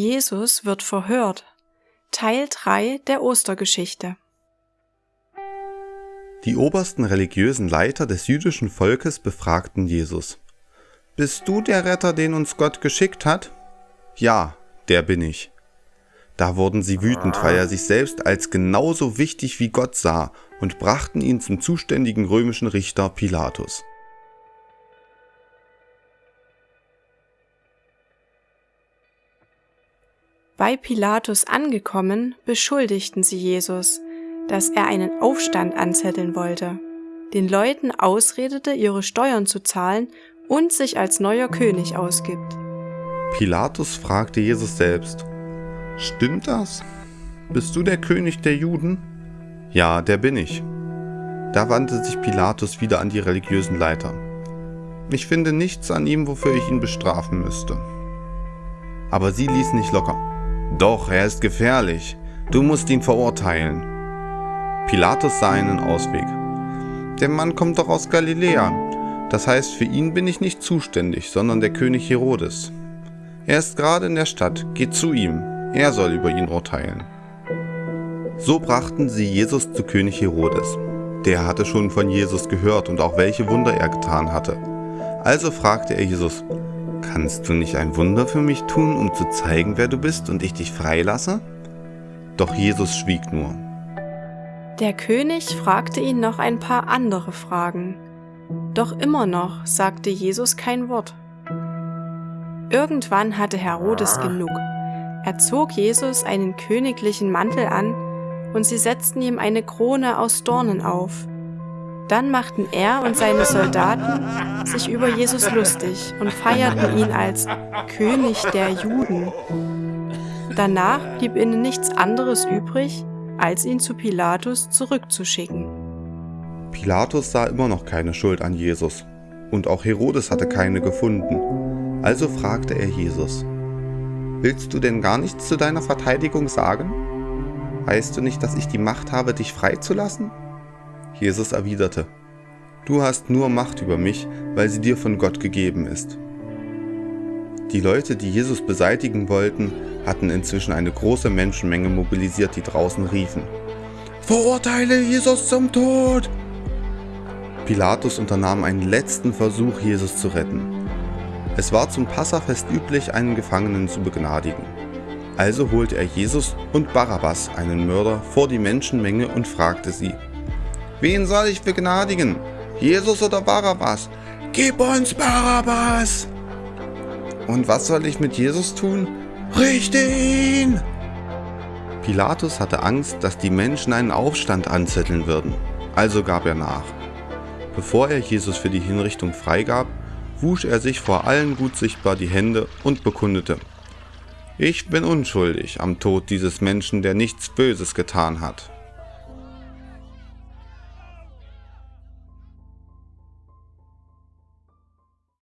Jesus wird verhört. Teil 3 der Ostergeschichte. Die obersten religiösen Leiter des jüdischen Volkes befragten Jesus. Bist du der Retter, den uns Gott geschickt hat? Ja, der bin ich. Da wurden sie wütend, weil er sich selbst als genauso wichtig wie Gott sah und brachten ihn zum zuständigen römischen Richter Pilatus. Bei Pilatus angekommen, beschuldigten sie Jesus, dass er einen Aufstand anzetteln wollte, den Leuten ausredete, ihre Steuern zu zahlen und sich als neuer König ausgibt. Pilatus fragte Jesus selbst, Stimmt das? Bist du der König der Juden? Ja, der bin ich. Da wandte sich Pilatus wieder an die religiösen Leiter. Ich finde nichts an ihm, wofür ich ihn bestrafen müsste. Aber sie ließen nicht locker. Doch, er ist gefährlich. Du musst ihn verurteilen. Pilatus sah einen Ausweg. Der Mann kommt doch aus Galiläa. Das heißt, für ihn bin ich nicht zuständig, sondern der König Herodes. Er ist gerade in der Stadt, geht zu ihm. Er soll über ihn urteilen. So brachten sie Jesus zu König Herodes. Der hatte schon von Jesus gehört und auch welche Wunder er getan hatte. Also fragte er Jesus, Kannst du nicht ein Wunder für mich tun, um zu zeigen, wer du bist und ich dich freilasse? Doch Jesus schwieg nur. Der König fragte ihn noch ein paar andere Fragen. Doch immer noch sagte Jesus kein Wort. Irgendwann hatte Herodes genug. Er zog Jesus einen königlichen Mantel an und sie setzten ihm eine Krone aus Dornen auf. Dann machten er und seine Soldaten sich über Jesus lustig und feierten ihn als König der Juden. Danach blieb ihnen nichts anderes übrig, als ihn zu Pilatus zurückzuschicken. Pilatus sah immer noch keine Schuld an Jesus, und auch Herodes hatte keine gefunden. Also fragte er Jesus, Willst du denn gar nichts zu deiner Verteidigung sagen? Weißt du nicht, dass ich die Macht habe, dich freizulassen? Jesus erwiderte, Du hast nur Macht über mich, weil sie dir von Gott gegeben ist. Die Leute, die Jesus beseitigen wollten, hatten inzwischen eine große Menschenmenge mobilisiert, die draußen riefen, Verurteile Jesus zum Tod! Pilatus unternahm einen letzten Versuch, Jesus zu retten. Es war zum Passafest üblich, einen Gefangenen zu begnadigen. Also holte er Jesus und Barabbas, einen Mörder, vor die Menschenmenge und fragte sie, Wen soll ich begnadigen? Jesus oder Barabbas? Gib uns Barabbas! Und was soll ich mit Jesus tun? Richte ihn! Pilatus hatte Angst, dass die Menschen einen Aufstand anzetteln würden, also gab er nach. Bevor er Jesus für die Hinrichtung freigab, wusch er sich vor allen gut sichtbar die Hände und bekundete, ich bin unschuldig am Tod dieses Menschen, der nichts Böses getan hat.